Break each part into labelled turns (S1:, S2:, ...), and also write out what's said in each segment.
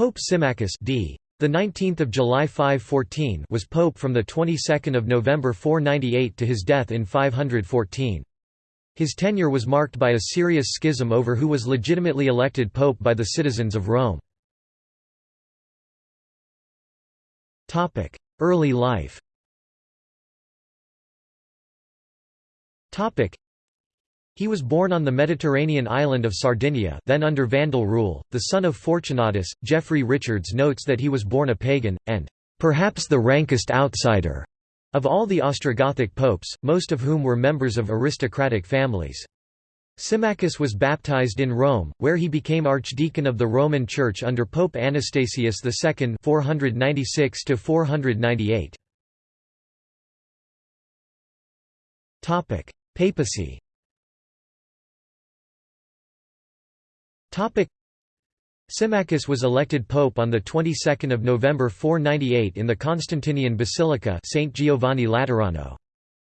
S1: Pope Symmachus d. The 19th of July 514 was pope from the 22nd of November 498 to his death in 514. His tenure was marked by a serious schism over who was legitimately elected pope by the citizens of Rome. Topic: Early life. Topic: he was born on the Mediterranean island of Sardinia then under Vandal rule, the son of Fortunatus. Geoffrey Richards notes that he was born a pagan, and "...perhaps the rankest outsider." of all the Ostrogothic popes, most of whom were members of aristocratic families. Symmachus was baptized in Rome, where he became archdeacon of the Roman Church under Pope Anastasius II 496 Papacy Symmachus was elected pope on the 22nd of November 498 in the Constantinian Basilica St Giovanni Laterano.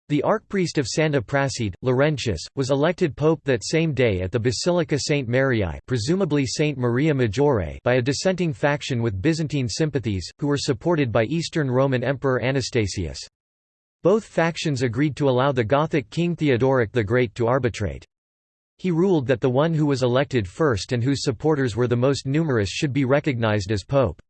S1: The archpriest of Santa Prassede, Laurentius, was elected pope that same day at the Basilica St Mariae presumably St Maria Maggiore by a dissenting faction with Byzantine sympathies, who were supported by Eastern Roman Emperor Anastasius. Both factions agreed to allow the Gothic king Theodoric the Great to arbitrate. He ruled that the one who was elected first and whose supporters were the most numerous should be recognized as pope.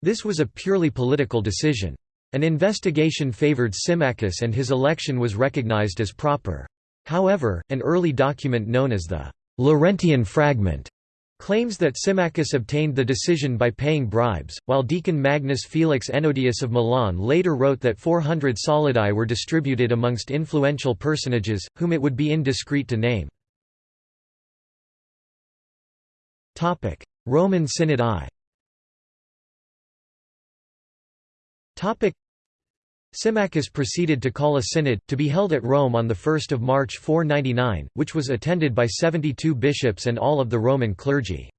S1: This was a purely political decision. An investigation favored Symmachus and his election was recognized as proper. However, an early document known as the Laurentian Fragment claims that Symmachus obtained the decision by paying bribes, while Deacon Magnus Felix Ennodius of Milan later wrote that 400 solidi were distributed amongst influential personages, whom it would be indiscreet to name. Roman Synod I Symmachus proceeded to call a synod, to be held at Rome on 1 March 499, which was attended by 72 bishops and all of the Roman clergy.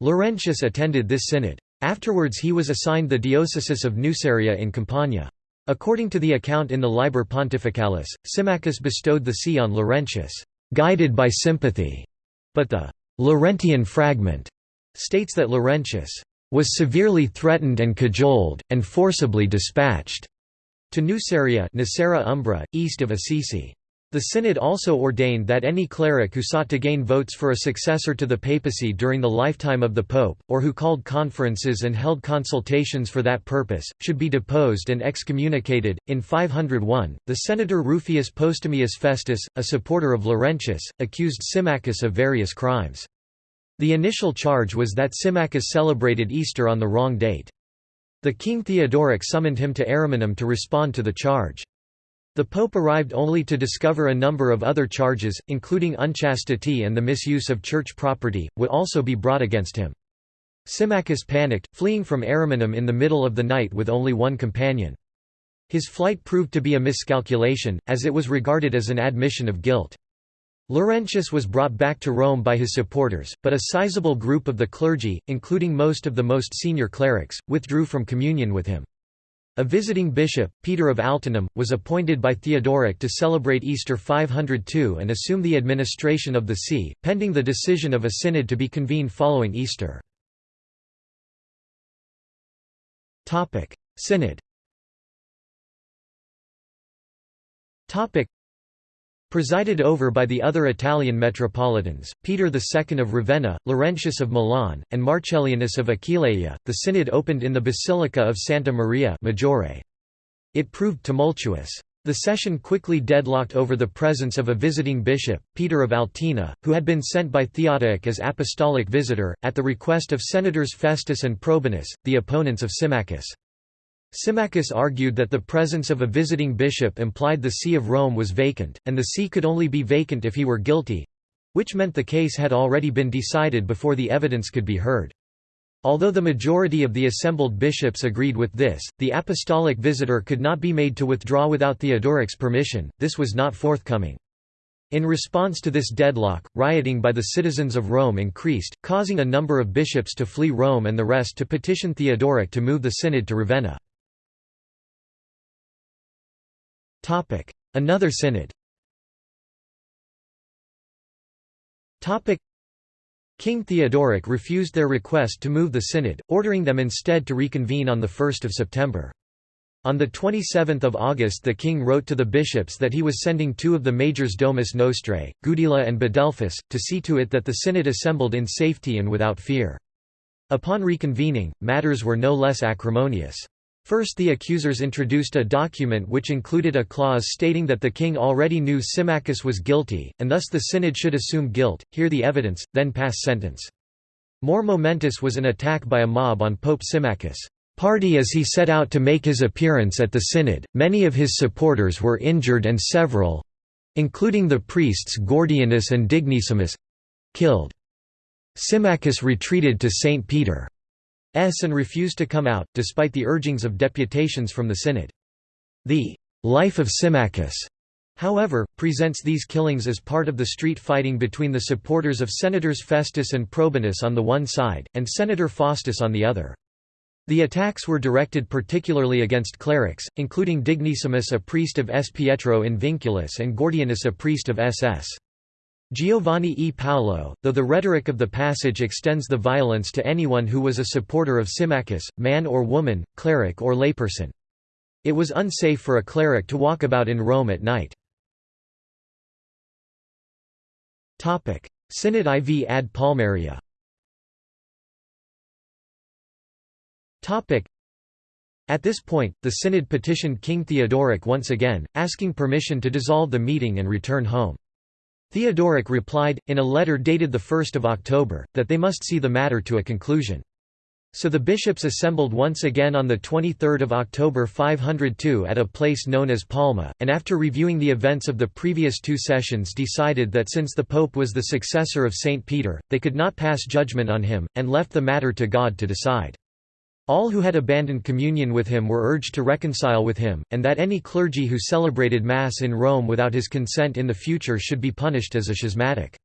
S1: Laurentius attended this synod. Afterwards he was assigned the diocese of Nuceria in Campania. According to the account in the Liber Pontificalis, Symmachus bestowed the see on Laurentius, "...guided by sympathy", but the Laurentian fragment states that Laurentius was severely threatened and cajoled, and forcibly dispatched to Nuceria Nocera Umbra, east of Assisi. The synod also ordained that any cleric who sought to gain votes for a successor to the papacy during the lifetime of the pope, or who called conferences and held consultations for that purpose, should be deposed and excommunicated. In 501, the senator Rufius Postumius Festus, a supporter of Laurentius, accused Symmachus of various crimes. The initial charge was that Symmachus celebrated Easter on the wrong date. The king Theodoric summoned him to Ariminum to respond to the charge. The pope arrived only to discover a number of other charges, including unchastity and the misuse of church property, would also be brought against him. Symmachus panicked, fleeing from Ariminum in the middle of the night with only one companion. His flight proved to be a miscalculation, as it was regarded as an admission of guilt. Laurentius was brought back to Rome by his supporters, but a sizable group of the clergy, including most of the most senior clerics, withdrew from communion with him. A visiting bishop, Peter of Altinum, was appointed by Theodoric to celebrate Easter 502 and assume the administration of the see, pending the decision of a synod to be convened following Easter. Synod Presided over by the other Italian metropolitans, Peter II of Ravenna, Laurentius of Milan, and Marcellianus of Aquileia, the synod opened in the Basilica of Santa Maria Maggiore. It proved tumultuous. The session quickly deadlocked over the presence of a visiting bishop, Peter of Altina, who had been sent by Theodoric as apostolic visitor, at the request of senators Festus and Probinus, the opponents of Symmachus. Symmachus argued that the presence of a visiting bishop implied the see of Rome was vacant, and the see could only be vacant if he were guilty—which meant the case had already been decided before the evidence could be heard. Although the majority of the assembled bishops agreed with this, the apostolic visitor could not be made to withdraw without Theodoric's permission, this was not forthcoming. In response to this deadlock, rioting by the citizens of Rome increased, causing a number of bishops to flee Rome and the rest to petition Theodoric to move the synod to Ravenna. Another synod King Theodoric refused their request to move the synod, ordering them instead to reconvene on 1 September. On 27 August the king wrote to the bishops that he was sending two of the majors Domus Nostrae, Gudula and Badelphus, to see to it that the synod assembled in safety and without fear. Upon reconvening, matters were no less acrimonious. First the accusers introduced a document which included a clause stating that the king already knew Symmachus was guilty, and thus the synod should assume guilt, hear the evidence, then pass sentence. More momentous was an attack by a mob on Pope Symmachus' party as he set out to make his appearance at the synod. Many of his supporters were injured and several—including the priests Gordianus and Dignissimus—killed. Symmachus retreated to St. Peter. And refused to come out, despite the urgings of deputations from the synod. The «life of Symmachus» however, presents these killings as part of the street fighting between the supporters of Senators Festus and Probinus on the one side, and Senator Faustus on the other. The attacks were directed particularly against clerics, including Dignissimus a priest of S. Pietro in Vinculus and Gordianus a priest of SS. Giovanni e Paolo, though the rhetoric of the passage extends the violence to anyone who was a supporter of Symmachus, man or woman, cleric or layperson. It was unsafe for a cleric to walk about in Rome at night. Synod IV ad Palmaria At this point, the synod petitioned King Theodoric once again, asking permission to dissolve the meeting and return home. Theodoric replied, in a letter dated 1 October, that they must see the matter to a conclusion. So the bishops assembled once again on 23 October 502 at a place known as Palma, and after reviewing the events of the previous two sessions decided that since the pope was the successor of St. Peter, they could not pass judgment on him, and left the matter to God to decide. All who had abandoned communion with him were urged to reconcile with him, and that any clergy who celebrated Mass in Rome without his consent in the future should be punished as a schismatic.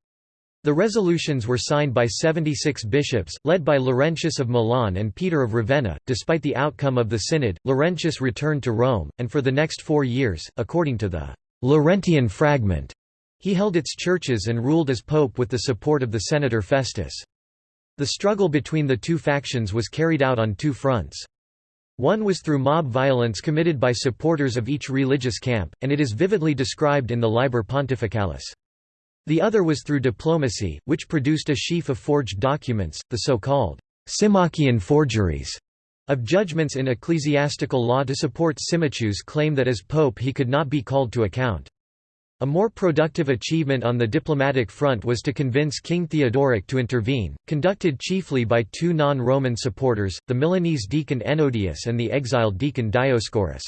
S1: The resolutions were signed by 76 bishops, led by Laurentius of Milan and Peter of Ravenna. Despite the outcome of the synod, Laurentius returned to Rome, and for the next four years, according to the Laurentian fragment, he held its churches and ruled as pope with the support of the senator Festus. The struggle between the two factions was carried out on two fronts. One was through mob violence committed by supporters of each religious camp, and it is vividly described in the Liber Pontificalis. The other was through diplomacy, which produced a sheaf of forged documents, the so-called Symmachian forgeries, of judgments in ecclesiastical law to support Symmachus' claim that as pope he could not be called to account. A more productive achievement on the diplomatic front was to convince King Theodoric to intervene, conducted chiefly by two non-Roman supporters, the Milanese deacon Ennodius and the exiled deacon Dioscorus.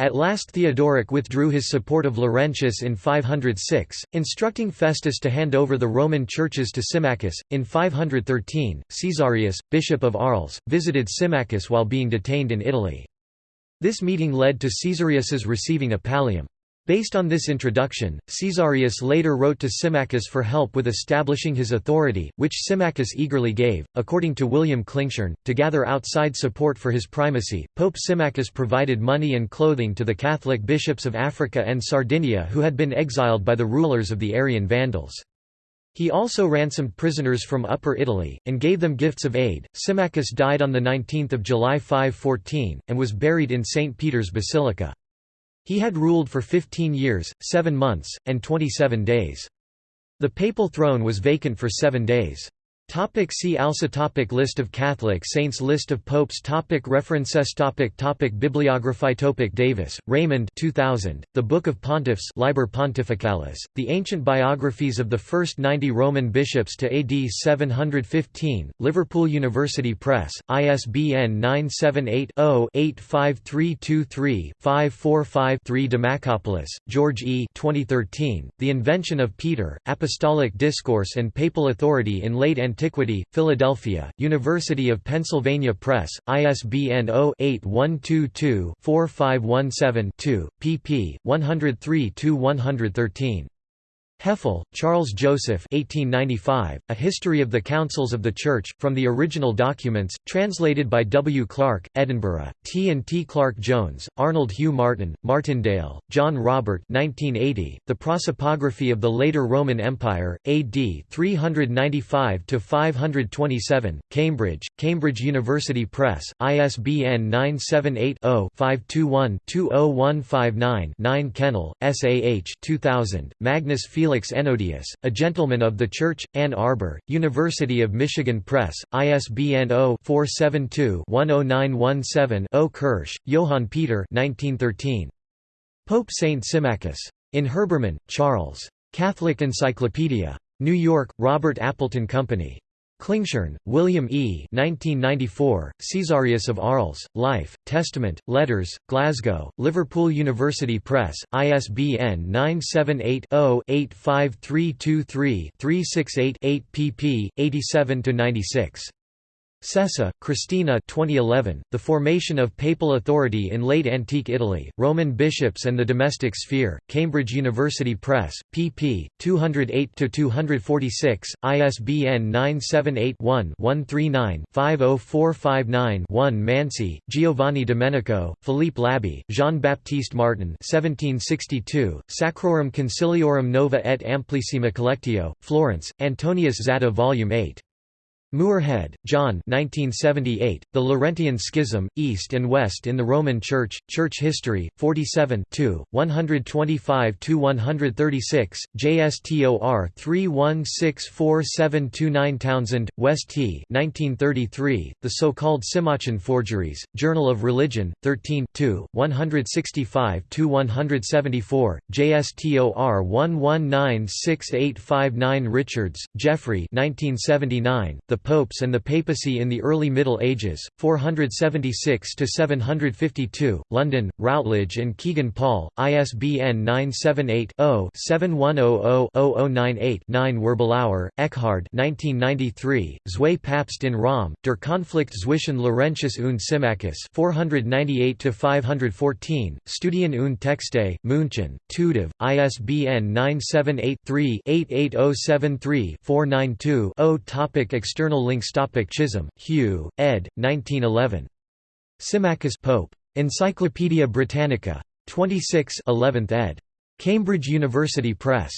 S1: At last Theodoric withdrew his support of Laurentius in 506, instructing Festus to hand over the Roman churches to Symmachus. In 513, Caesarius, bishop of Arles, visited Symmachus while being detained in Italy. This meeting led to Caesarius's receiving a pallium. Based on this introduction, Caesarius later wrote to Symmachus for help with establishing his authority, which Symmachus eagerly gave. According to William Klingshirn, to gather outside support for his primacy, Pope Symmachus provided money and clothing to the Catholic bishops of Africa and Sardinia who had been exiled by the rulers of the Arian Vandals. He also ransomed prisoners from Upper Italy, and gave them gifts of aid. Symmachus died on 19 July 514, and was buried in St. Peter's Basilica. He had ruled for 15 years, 7 months, and 27 days. The papal throne was vacant for seven days. Topic see also topic List of Catholic saints List of popes topic References topic topic Bibliography topic Davis, Raymond 2000, The Book of Pontiffs Liber Pontificalis, The Ancient Biographies of the First Ninety Roman Bishops to AD 715, Liverpool University Press, ISBN 978-0-85323-545-3 Demacopoulos, George E. 2013, The Invention of Peter, Apostolic Discourse and Papal Authority in Late Antiquity Antiquity, Philadelphia, University of Pennsylvania Press, ISBN 0-8122-4517-2, pp. 103–113. Hefele, Charles Joseph 1895, A History of the Councils of the Church, from the original documents, translated by W. Clark, Edinburgh, T. and T. Clark Jones, Arnold Hugh Martin, Martindale, John Robert 1980, The Prosopography of the Later Roman Empire, A.D. 395–527, Cambridge, Cambridge University Press, ISBN 978-0-521-20159-9 Kennell, S. A. H. 2000, Magnus Felix Felix Ennodius, a gentleman of the Church, Ann Arbor, University of Michigan Press, ISBN 0-472-10917-0 Kirsch, Johann Peter 1913. Pope Saint Symmachus. In Herbermann, Charles. Catholic Encyclopedia. New York, Robert Appleton Company. Klingshirn, William E. 1994, Caesarius of Arles, Life, Testament, Letters, Glasgow, Liverpool University Press, ISBN 978-0-85323-368-8 pp. 87–96. Sessa, Kristina 2011, The Formation of Papal Authority in Late Antique Italy, Roman Bishops and the Domestic Sphere, Cambridge University Press, pp. 208–246, ISBN 978-1-139-50459-1 Mansi, Giovanni Domenico, Philippe Labbé, Jean-Baptiste Martin 1762, Sacrorum Conciliorum Nova et Amplissima Collectio, Florence, Antonius Zatta Vol. 8. Moorhead, John 1978, The Laurentian Schism, East and West in the Roman Church, Church History, 47 125–136, JSTOR 3164729 Townsend, West T 1933, The So-Called Symmachian Forgeries, Journal of Religion, 13 165–174, JSTOR 1196859 Richards, Geoffrey 1979, The Popes and the Papacy in the Early Middle Ages, 476–752, London, Routledge and Kegan Paul, ISBN 978-0-7100-0098-9 Wirbelauer, Eckhard 1993, Zwei Papst in Rom, Der Konflikt zwischen Laurentius und Symmachus 498–514, Studien und Texte, München, Tudiv, ISBN 978 3 88073 492 0 Topic External External links Topic Chisholm, Hugh, ed. 1911. Symmachus Pope. Encyclopædia Britannica. 26 11th ed. Cambridge University Press.